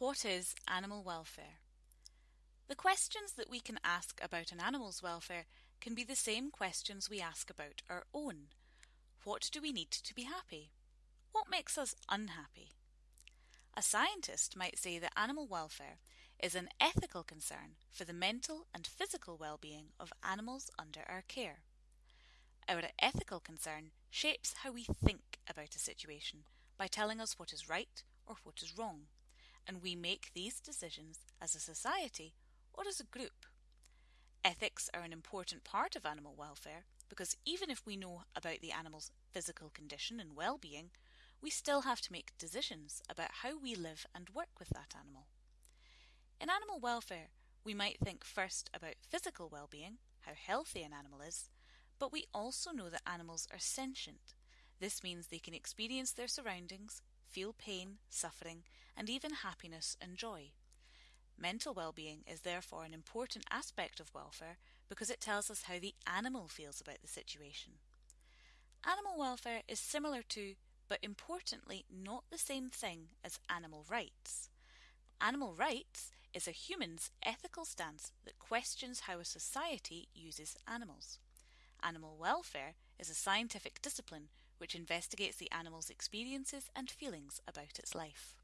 What is animal welfare? The questions that we can ask about an animal's welfare can be the same questions we ask about our own. What do we need to be happy? What makes us unhappy? A scientist might say that animal welfare is an ethical concern for the mental and physical well-being of animals under our care. Our ethical concern shapes how we think about a situation by telling us what is right or what is wrong, and we make these decisions as a society or as a group. Ethics are an important part of animal welfare because even if we know about the animal's physical condition and well-being, we still have to make decisions about how we live and work with that animal. In animal welfare, we might think first about physical well-being, how healthy an animal is, but we also know that animals are sentient. This means they can experience their surroundings, feel pain, suffering, and even happiness and joy. Mental well-being is therefore an important aspect of welfare because it tells us how the animal feels about the situation. Animal welfare is similar to, but importantly not the same thing as animal rights. Animal rights is a human's ethical stance that questions how a society uses animals. Animal welfare is a scientific discipline which investigates the animal's experiences and feelings about its life.